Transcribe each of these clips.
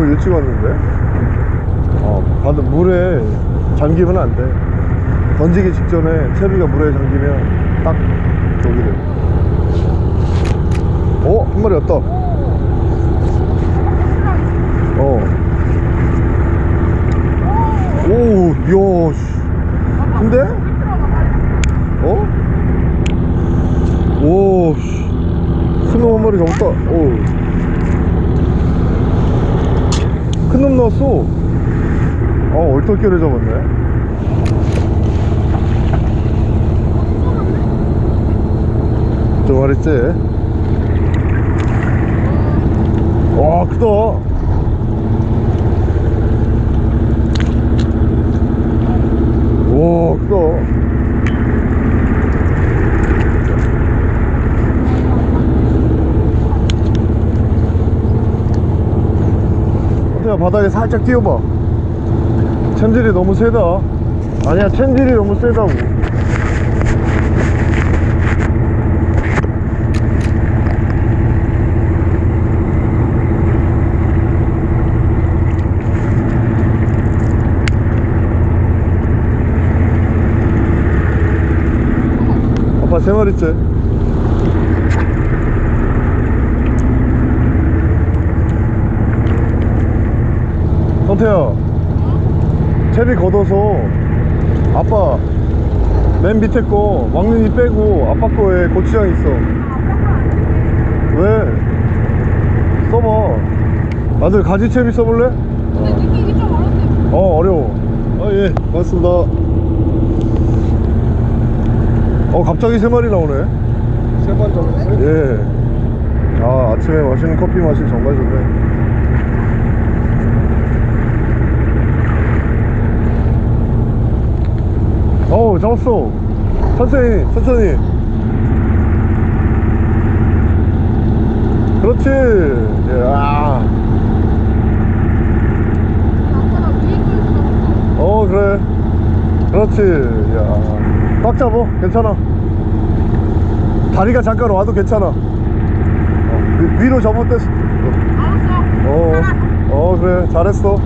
너무 일찍 왔는데 어 바다 물에 잠기면 안돼 던지기 직전에 채비가 물에 잠기면 딱 저기 돼 어? 한 마리 왔다 어. 오, 이야, 씨. 근데? 어? 오, 씨. 큰놈 한 마리 잡았다. 오. 큰놈 나왔어. 어, 얼떨결에 잡았네. 두 마리째. 와, 크다. 와 크다 어때요 바닥에 살짝 띄워봐. 챔질이 너무 세다. 아니야 챔질이 너무 세다고. 아빠 세 마리째 태야 채비 걷어서 아빠 맨 밑에 거 왕눈이 빼고 아빠 거에 고추장 있어 왜? 써봐 아들 가지채비 써볼래? 근데 느끼기 좀 어렵네. 어 어려워 아예 고맙습니다 어 갑자기 세 마리 나오네 세 마리 잡았어요? 예. 아, 아침에 맛있는 커피 마실 정말 좋네. 어우, 잡았어. 천천히, 천천히. 그렇지. 야. 어, 그래. 그렇지. 야. 꽉 잡어. 괜찮아. 다리가 잠깐 와도 괜찮아. 어, 위- 접을 때. 알았어. 어, 어 그래 잘했어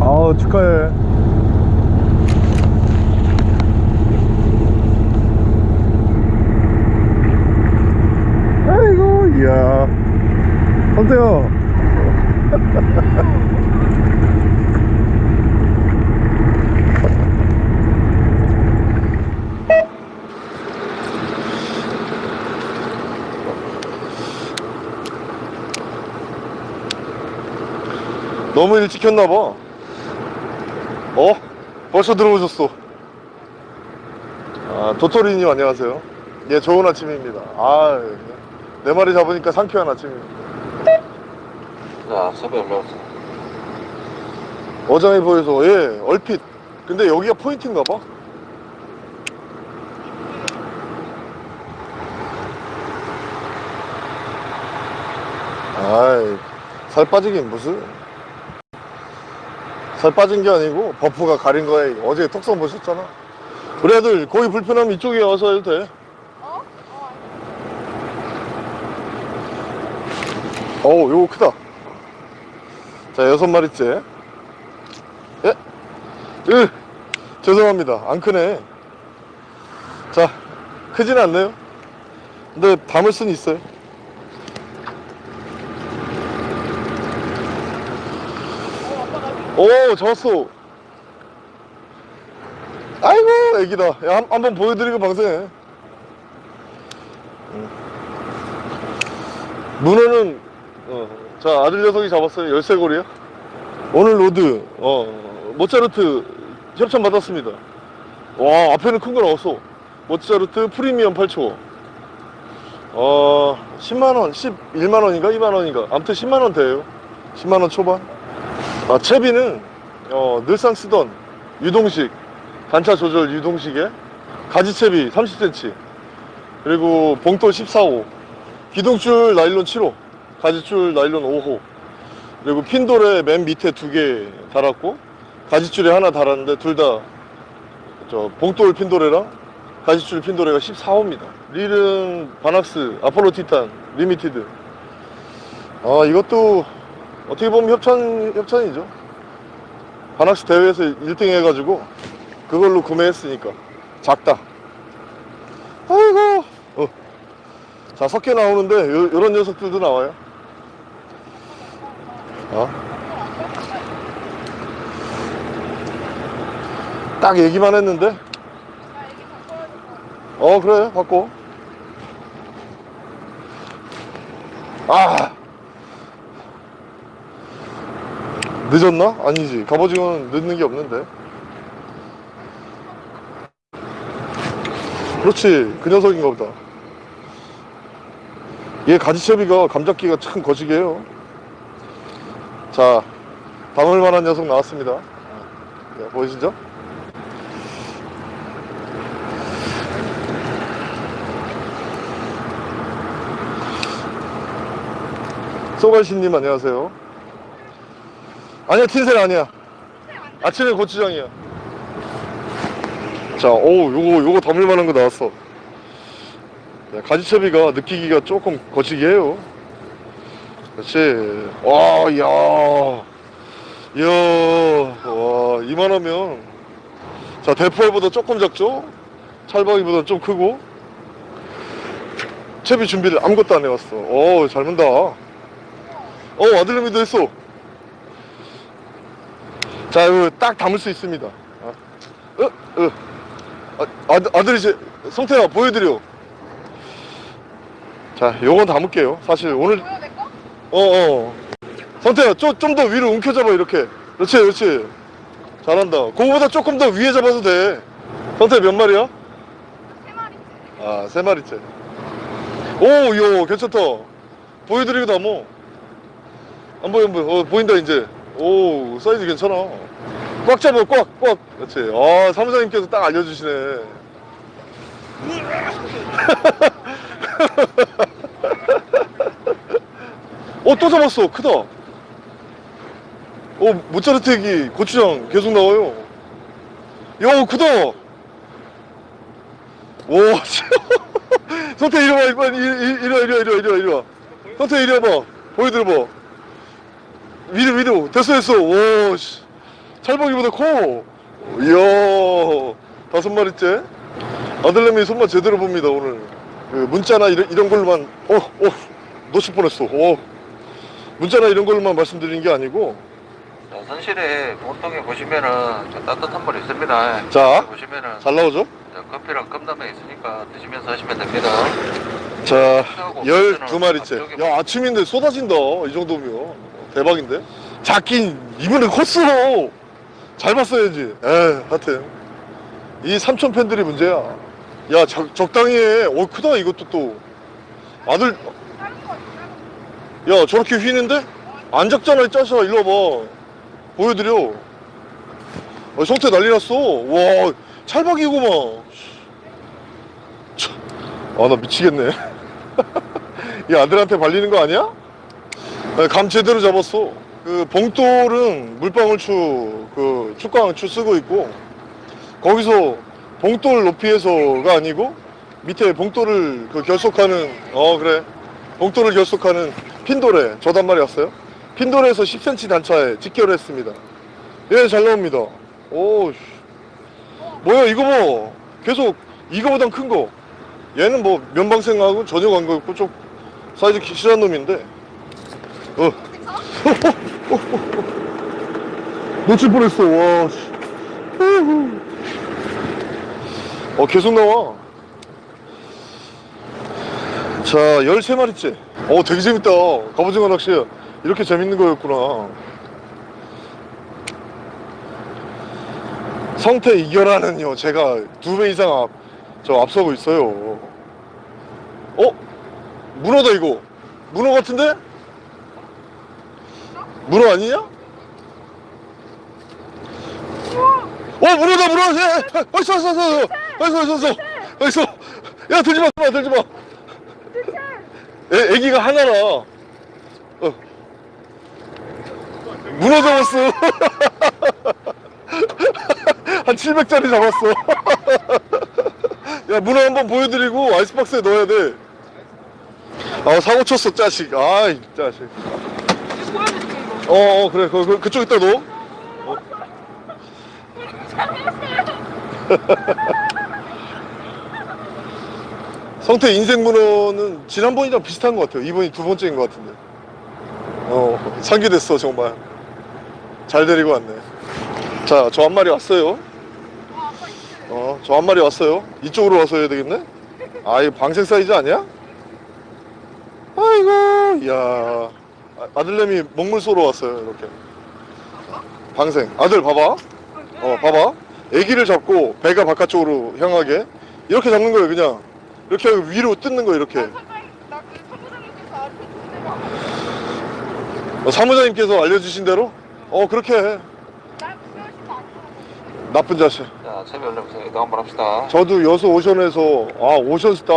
아우 축하해 아 이야. 선태요? 너무 일찍 켰나봐. 어? 벌써 들어오셨어. 아 도토리님 안녕하세요. 예 좋은 아침입니다. 아 내 마리 잡으니까 상쾌한 아침입니다 자, 섭외 올라왔어. 어장에 보여서 예 얼핏. 근데 여기가 포인트인가 봐? 아이 살 빠지긴 무슨? 살 빠진 게 아니고 버프가 가린 거에 어제 톡성 보셨잖아. 우리 애들 거기 불편하면 이쪽에 와서 해도 돼 어? 어, 어우 요거 크다. 자 여섯 마리째. 예? 으 죄송합니다. 안 크네. 자 크진 않네요. 근데 담을 수는 있어요. 오 잡았어. 아이고 애기다. 야, 한, 한번 보여드리고 방송해. 음. 문어는 어, 자 아들 녀석이 잡았어요. 열쇠고리요? 오늘 rod. 어. 모차르트 협찬 받았습니다. 와 앞에는 큰 거 나왔어. 모차르트 프리미엄 8초. 어 10만원 11만원인가? 2만원인가? 아무튼 10만원 돼요. 10만원 초반. 아 채비는 어 늘상 쓰던 유동식 단차 조절 유동식에 가지채비 30cm 그리고 봉돌 14호. 기둥줄 나일론 7호 가지줄 나일론 5호 그리고 핀도래 맨 밑에 두 개 달았고 가지줄에 하나 달았는데 둘 다 저 봉돌 핀도래랑 가지줄 핀도래가 14호입니다 릴은 바낙스 아폴로 티탄 리미티드 아 이것도 어떻게 보면 협찬, 협찬이죠. 바낙스 대회에서 1등 해가지고 그걸로 구매했으니까. 작다. 아이고. 어. 자, 섞여 나오는데 요, 요런 녀석들도 나와요. 어? 딱 얘기만 했는데? 어 그래 바꿔 아! 늦었나? 아니지. 갑오징어는 늦는 게 없는데. 그렇지. 그 녀석인가 보다. 얘 가지채비가 감잡기가 참 거시기 해요 자 담을 만한 녀석 나왔습니다 자, 보이시죠? 소갈신님 안녕하세요. 아니야 틴셀 아니야. 아침에 고추장이야. 자, 오 요거 요거 담을 만한 거 나왔어. 네, 가지채비가 느끼기가 조금 거치기 해요. 그렇지. 와, 야, 이야, 와 이만하면 자 대포알보다 조금 작죠? 찰박이보다 좀 크고 채비 준비를 아무것도 안 해왔어. 오, 잘 문다. 어, 아들내미도 했어. 자, 이거 딱 담을 수 있습니다. 어, 어, 어. 아, 아들, 아들이 제, 성태야, 보여드려. 자, 요건 담을게요. 사실 오늘? 어, 어. 성태야, 좀, 좀더 위로 움켜잡아, 이렇게. 그렇지, 그렇지. 잘한다. 그거보다 조금 더 위에 잡아도 돼. 성태 몇 마리야? 세 마리. 아, 세 마리째. 오, 요, 괜찮다. 보여드리기도 하모. 안 보여, 안 보여. 어, 보인다, 이제. 오, 사이즈 괜찮아. 꽉 잡아, 꽉, 꽉. 그렇지. 아, 사무장님께서 딱 알려주시네. 어, 또 잡았어. 크다. 어, 모짜르트 얘기, 고추장 계속 나와요. 야, 크다. 오, 성태 이리 와, 이리 와, 이리 와, 이리 와, 이리 와, 이리 와, 이리 와. 성태 이리 와 봐. 보여드려봐. 위로, 위로. 됐어, 됐어. 오, 씨. 찰박이보다 커. 이야, 다섯 마리째. 아들내미 손맛 제대로 봅니다, 오늘. 그 문자나 이런, 이런 걸로만, 어, 어, 놓칠 뻔했어. 어. 문자나 이런 걸로만 말씀드리는 게 아니고, 자, 선실에 본통에 보시면은 저 따뜻한 물 있습니다. 자. 보시면은 잘 나오죠? 자, 커피랑 컵라면 있으니까 드시면서 하시면 됩니다. 자, 12마리째. 야, 아침인데 쏟아진다. 이 정도면. 대박인데? 작긴, 이번에 컸어. 잘 봤어야지. 에 하여튼. 이 삼촌 팬들이 문제야. 야, 적, 적당히 해. 어, 크다, 이것도 또. 아들. 야, 저렇게 휘는데? 안 작잖아, 이 짜샤. 일로 와봐. 보여드려. 어, 성태 난리 났어. 와, 찰박이구만. 참, 아, 나 미치겠네. 이 아들한테 발리는 거 아니야? 아, 감 제대로 잡았어. 그 봉돌은 물방울추 그 축광추 쓰고 있고 거기서 봉돌 높이에서가 아니고 밑에 봉돌을 그 결속하는 어 그래 봉돌을 결속하는 핀돌에 저 단말이 왔어요. 핀돌에서 10cm 단차에 직결했습니다. 예, 잘 나옵니다. 오, 씨. 뭐야 이거 뭐 계속 이거보단 큰 거. 얘는 뭐 면방생하고 전혀 관계없고 좀 사이즈 실한 놈인데. 어. 놓칠 뻔했어. 와. 씨. 어 계속 나와. 자, 13마리째. 어, 되게 재밌다. 갑오징어 낚시. 이렇게 재밌는 거였구나. 성태 이겨라는요, 제가 두 배 이상 앞, 저 앞서고 있어요. 어? 문어다, 이거. 문어 같은데? 문어 아니냐? 어, 문어다, 문어! 예! 어, 있어, 있어, 있어! 어, 있어, 있어, 있어! 야, 들지 마, 들지 마, 들지 마! 애, 애기가 하나라. 어. 문어 잡았어. 한 700짜리 잡았어. 야, 문어 한번 보여드리고 아이스박스에 넣어야 돼. 아, 사고 쳤어, 짜식. 아이, 짜식. 이거. 어, 어 그래 그, 그, 그쪽 있다 너 어. 성태 인생 문어는 지난번이랑 비슷한 것 같아요. 이번이 두 번째인 것 같은데. 어 상기됐어 정말. 잘 데리고 왔네. 자 저 한 마리 왔어요. 어 저 한 마리 왔어요. 이쪽으로 와서 해야 되겠네? 아 이거 방생 사이즈 아니야? 아이고 야. 아, 아들내미 먹물 쏘러 왔어요 이렇게. 방생. 아들 봐봐. 어 봐봐. 애기를 잡고 배가 바깥쪽으로 향하게. 이렇게 잡는 거예요 그냥 이렇게 위로 뜯는 거 이렇게. 나그 사무장님께서 알려주신 대로 어, 사무장님께서 알려주신 대로? 어 그렇게 해. 나쁜 자식 자, 채비 올려보세요. 이거 한번 합시다. 저도 여수 오션에서 아 오션스타.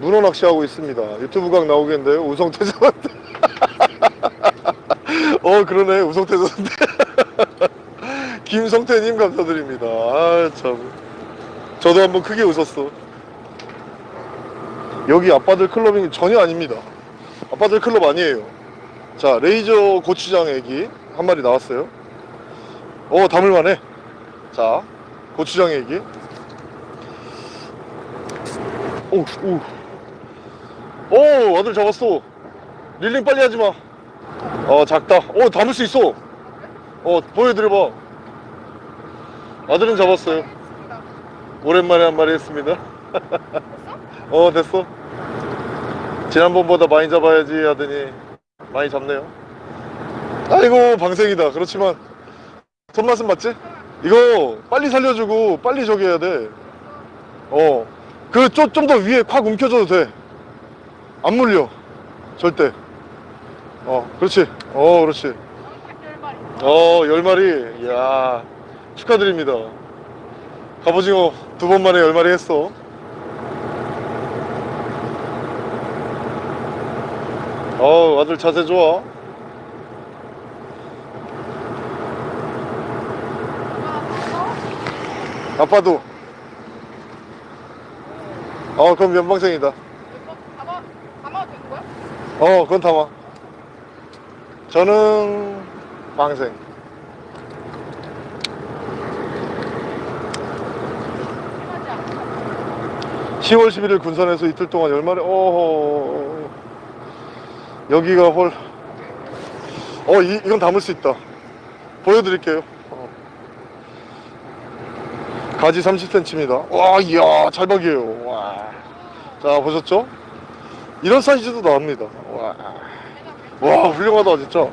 문어 낚시하고 있습니다. 유튜브 각 나오겠는데요 우성태 선한테 어 그러네. 우성태 선한테 김성태님 감사드립니다. 아참. 저도 한번 크게 웃었어 여기 아빠들 클럽이 전혀 아닙니다 아빠들 클럽 아니에요 자 레이저 고추장 애기 한 마리 나왔어요 어 담을만해 자 고추장 애기 오, 오. 오, 아들 잡았어. 릴링 빨리 하지 마. 어, 작다. 오, 담을 수 있어. 어, 보여드려봐. 아들은 잡았어요. 오랜만에 한 마리 했습니다. 어, 됐어. 지난번보다 많이 잡아야지 하더니 많이 잡네요. 아이고, 방생이다. 그렇지만 손맛은 맞지? 이거 빨리 살려주고 빨리 저기 해야 돼. 어. 그좀좀더 위에 콱 움켜줘도 돼. 안 물려. 절대. 어, 그렇지. 어, 그렇지. 어, 열 마리. 이야. 축하드립니다. 갑오징어 두 번 만에 열 마리 했어. 어, 아들 자세 좋아. 아빠도. 어, 그럼 연방생이다. 이거 담아 담아도 되는 거야? 어, 그건 담아. 저는 방생. 심하지 않아. 10월 11일 군산에서 이틀 동안 열마리 어허 여기가 홀 어, 이, 이건 담을 수 있다. 보여드릴게요. 어. 가지 30cm입니다. 와, 이야, 찰박이에요. 와. 자, 보셨죠? 이런 사이즈도 나옵니다. 와. 와, 훌륭하다, 진짜.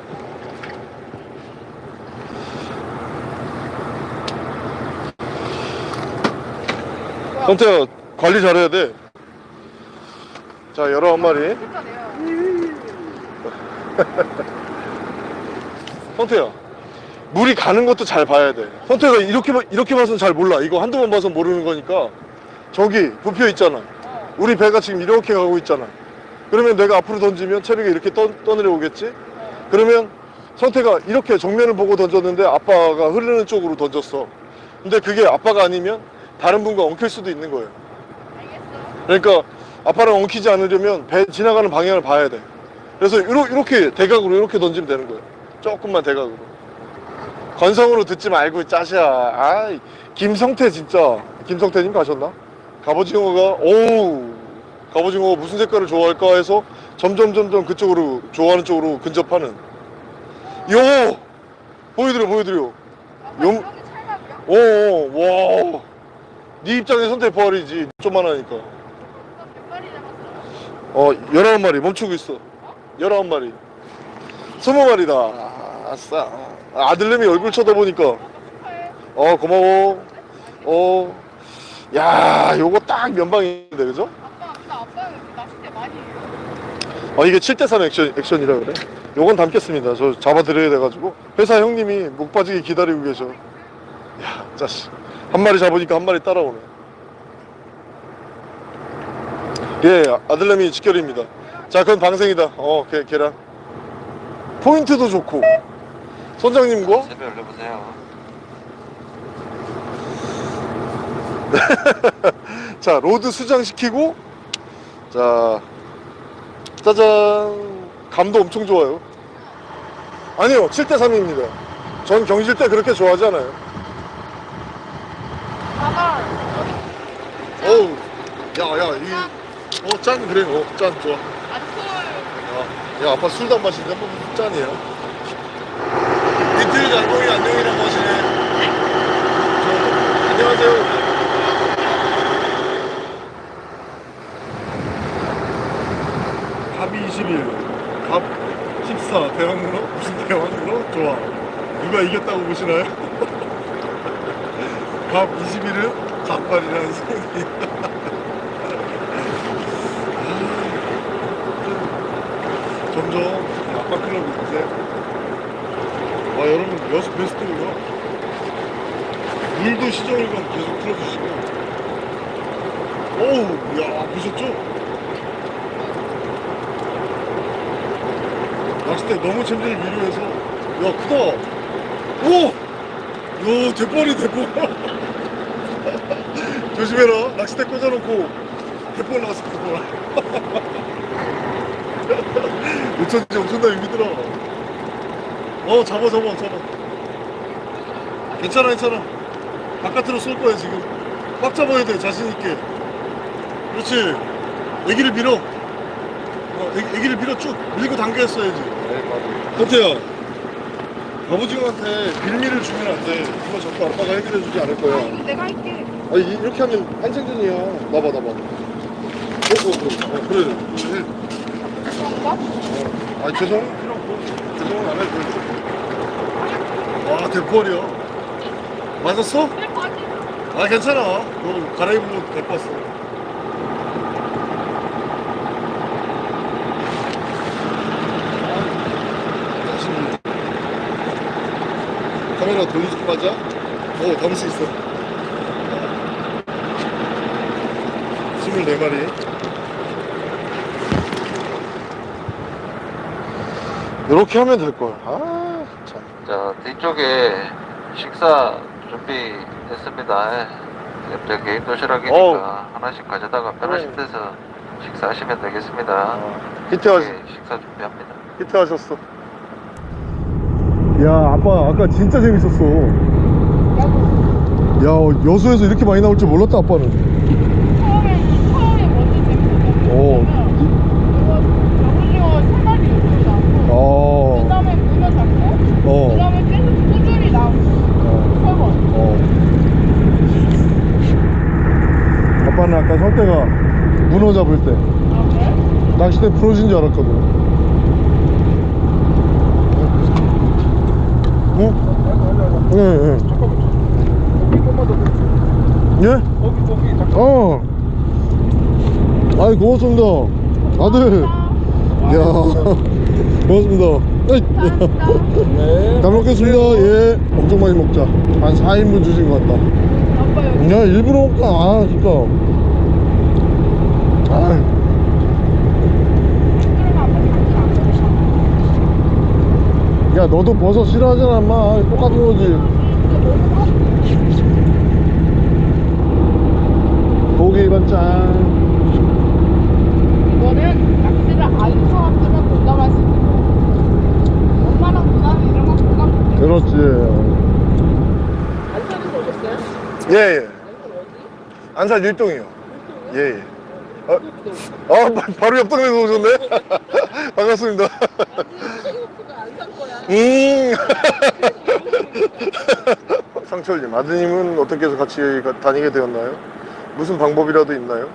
성태야, 관리 잘해야 돼. 자, 11마리. 성태야 물이 가는 것도 잘 봐야 돼. 성태가 이렇게 봐- 이렇게 봐서는 잘 몰라. 이거 한두 번 봐서 모르는 거니까. 저기 부표 있잖아. 어. 우리 배가 지금 이렇게 가고 있잖아. 그러면 내가 앞으로 던지면 채비가 이렇게 떠, 떠내려 오겠지? 그러면 성태가 이렇게 정면을 보고 던졌는데 아빠가 흐르는 쪽으로 던졌어. 근데 그게 아빠가 아니면 다른 분과 엉킬 수도 있는 거예요. 그러니까 아빠를 엉키지 않으려면 배 지나가는 방향을 봐야 돼. 그래서 이렇게 대각으로 이렇게 던지면 되는 거예요. 조금만 대각으로. 건성으로 듣지 말고 짜샤. 아, 김성태 진짜. 김성태님 가셨나? 갑오징어가 오우 갑오징어가 무슨 색깔을 좋아할까 해서 점점 점점 그쪽으로 좋아하는 쪽으로 근접하는. 요 보여드려 보여드려. 아빠 용- 여기 찰갑이야? 오, 와. 네 입장에 선택 부활이지. 좀만 하니까. 몇 마리 잡았어? 어, 19마리 멈추고 있어. 19마리. 20마리다. 아싸. 아들내미 얼굴 쳐다보니까. 어, 고마워. 어. 야, 요거 딱 면방인데, 그죠? 아빠 낚싯대 많이 해요. 어, 이게 7대3 액션, 액션이라 그래. 요건 담겠습니다. 저 잡아드려야 돼가지고. 회사 형님이 목 빠지게 기다리고 계셔. 야, 자식. 한 마리 잡으니까 한 마리 따라오네. 예, 아들내미 직결입니다. 자, 그건 방생이다. 어, 계, 계란. 포인트도 좋고. 선장님과 채비 올려보세요. 자 rod 수장시키고 자 짜잔 감도 엄청 좋아요 아니요 7대3입니다 전 경질 때 그렇게 좋아하지 않아요. 어우 야야 이어짠 그래 어짠 좋아 아, 술. 야, 야 아빠 술도 안 마시는데 뭐 무슨 짠이야 이틀 장동이 안녕이라고 하시네 저, 안녕하세요 갑이 21, 갑 14, 대왕으로? 무슨 대왕으로? 좋아. 누가 이겼다고 보시나요? 갑 21은 갑발이라는 소문이 점점 아빠 클럽이 이제 와 여러분 여섯 베스트고요 물도 시정일관 계속 틀어주시고. 어우 야 보셨죠? 낚싯대 너무 챔질을 미루해서. 야 크다. 오! 야 대빨이 대빨 조심해라. 낚싯대 꽂아놓고 대빨 나왔어 대빨 어쩐지 엄청나게 믿더라. 어 잡아 잡아 잡아. 괜찮아 괜찮아. 바깥으로 쏠 거야 지금. 꽉 잡아야 돼 자신 있게. 그렇지. 애기를 밀어. 어, 애, 애기를 밀어 쭉. 밀고 당겨 했어야지. 현태야. 아버지한테 빌미를 주면 안돼. 이거 자꾸 아빠가 해결해 주지 않을 아, 거야. 이거 내가 할게. 아니 이- 이렇게 하면 한생전이야. 나봐 나봐. 어, 어, 어, 어 그래. 해. 그런가? 어. 아니 죄송 죄송은 안 해도 돼와 대포리야 맞았어? 아 괜찮아 너 데리고 왔어 자신이. 카메라 돌리지 맞아? 오 담을 수 있어 24마리 이렇게 하면 될 거야 아 참. 자, 뒤쪽에 식사 준비했습니다. 옆에 개인 도시락이니까 어우. 하나씩 가져다가 편하신 데서 식사하시면 되겠습니다. 히트하시, 예, 식사 준비합니다. 히트하셨어 야 아빠 아까 진짜 재밌었어 야 여수에서 이렇게 많이 나올 줄 몰랐다 아빠는 처음에, 처음에 먼저 재밌었던 어. 여기서 세 마리 이렇게 나오고, 어, 그 다음에 문어 잡고, 그 어, 다음에 계속 꾸준히 나오고, 어, 세 번. 어. 아빠는 아까 성태가 문어 잡을 때 아, 그래? 낚싯대 부러진 줄 알았거든 어? 예, 예. 예? 어. 아이, 고맙습니다. 아들. 야 고맙습니다. 감사합니다. 잘 먹겠습니다. 예. 엄청 많이 먹자. 한 4인분 주신 것 같다. 야, 일부러 먹다. 아, 진짜. 아. 야, 너도 버섯 싫어하잖아, 엄마. 똑같은 거지. 고기 반찬. 이거는 낚시를 아는 사람들은 공감할 수 있는 거야. 엄마랑 누나는 이런 거 공감 못해. 그렇지. 안산에서 오셨어요? 예, 예. 안산 어디? 안산 일동이요. 예, 예. 어, 아, 바- 바로 옆 동네에서 오셨네? 반갑습니다. 음. 상철님, 아드님은 어떻게 해서 같이 가- 다니게 되었나요? 무슨 방법이라도 있나요?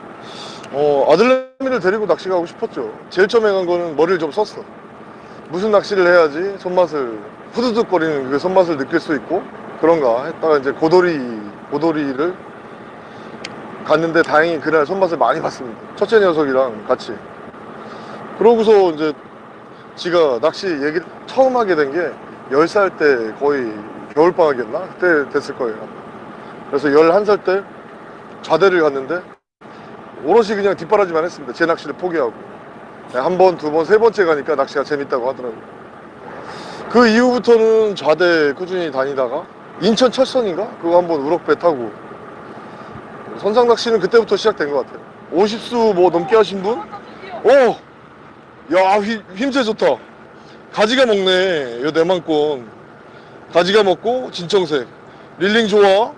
어, 아들내미를 데리고 낚시 가고 싶었죠. 제일 처음에 간 거는 머리를 좀 썼어. 무슨 낚시를 해야지 손맛을, 후두둑거리는 그 손맛을 느낄 수 있고, 그런가 했다가 이제 고도리, 고도리를 갔는데 다행히 그날 손맛을 많이 봤습니다. 첫째 녀석이랑 같이. 그러고서 이제 지가 낚시 얘기를 처음 하게 된 게 10살 때 거의 겨울방학이었나? 그때 됐을 거예요. 그래서 11살 때 좌대를 갔는데 오롯이 그냥 뒷바라지만 했습니다. 제 낚시를 포기하고. 네, 한 번, 두 번, 세 번째 가니까 낚시가 재밌다고 하더라고요. 그 이후부터는 좌대 꾸준히 다니다가 인천 철선인가? 그거 한번 우럭배 타고 선상 낚시는 그때부터 시작된 것 같아요. 50수 뭐 넘게 하신 분? 오! 야, 힘, 힘새 좋다. 가지가 먹네 요 내만권 가지가 먹고 진청색 reeling 좋아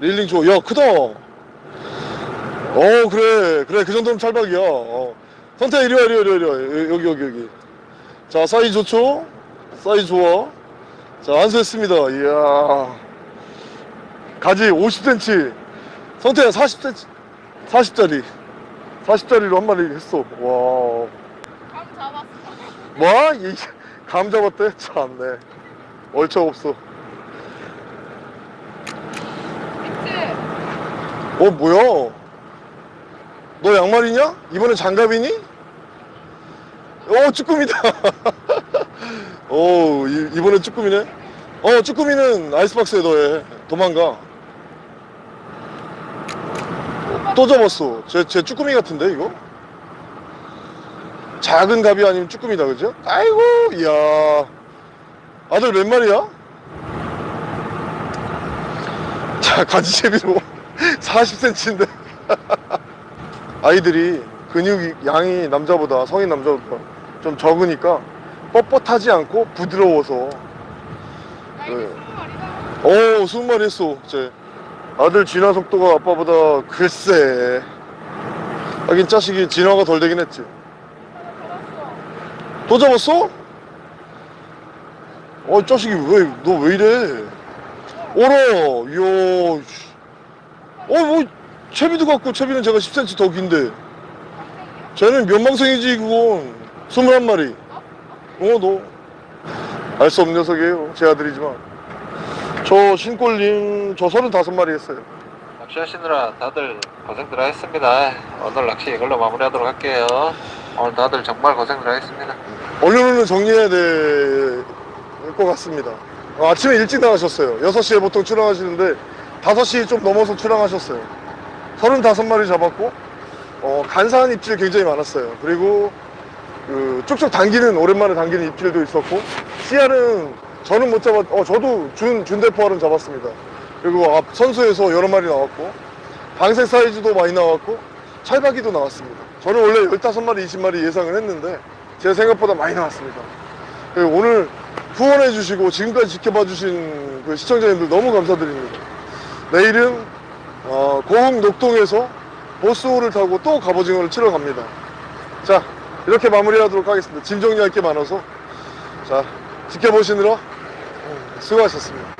reeling 좋아 야 크다 어 그래 그래 그 정도면 찰박이야 어. 선태 이리와 이리와 이리와. 여기 여기 여기 자 사이즈 좋죠 사이즈 좋아 자 안수했습니다 이야 가지 50cm 성태야 40cm 40짜리 40짜리로 한 마리 했어 와감 잡았어. 뭐? 이, 감 잡았대? 참네 얼척 없어? 어 뭐야 너 양말이냐? 이번엔 장갑이니? 어 쭈꾸미다 어 이, 이번엔 쭈꾸미네 어 쭈꾸미는 아이스박스에 넣어 도망가 또 잡았어 제, 제 쭈꾸미 같은데 이거? 작은 갑이 아니면 쭈꾸미다 그죠? 아이고 이야 아들 몇 마리야? 자 가지채비로 40cm인데 아이들이 근육이 양이 남자보다 성인 남자보다 좀 적으니까 뻣뻣하지 않고 부드러워서. 네. 오 스무 마리 했어 제 아들 진화 속도가 아빠보다 글쎄. 하긴 자식이 진화가 덜 되긴 했지. 또 잡았어? 어 자식이 왜 너 왜 이래? 오라! 이야 씨. 어뭐 채비도 같고 채비는 제가 10cm 더 긴데. 쟤는 면망생이지 그건. 21마리 어너. 알 수 없는 녀석이에요. 제 아들이지만. 저 신골님 저 35마리 했어요. 낚시하시느라 다들 고생들 하셨습니다. 오늘 낚시 이걸로 마무리하도록 할게요. 오늘 다들 정말 고생들 하셨습니다. 언론은 정리해야 될 것 같습니다. 어, 아침에 일찍 나가셨어요. 6시에 보통 출항하시는데 5시 좀 넘어서 출항하셨어요. 35마리 잡았고 어, 간사한 입질 굉장히 많았어요. 그리고 그 쭉쭉 당기는 오랜만에 당기는 입질도 있었고 씨알은 저는 못 잡았 어 저도 준 준대포알은 잡았습니다. 그리고 앞 선수에서 여러 마리 나왔고 방색 사이즈도 많이 나왔고 찰박이도 나왔습니다. 저는 원래 15마리 20마리 예상을 했는데 제 생각보다 많이 나왔습니다. 오늘 후원해 주시고 지금까지 지켜봐 주신 그 시청자님들 너무 감사드립니다. 내일은 어, 고흥 녹동에서 보스호를 타고 또 갑오징어를 치러 갑니다. 자 이렇게 마무리하도록 하겠습니다. 짐 정리할 게 많아서. 자 지켜보시느라 수고하셨습니다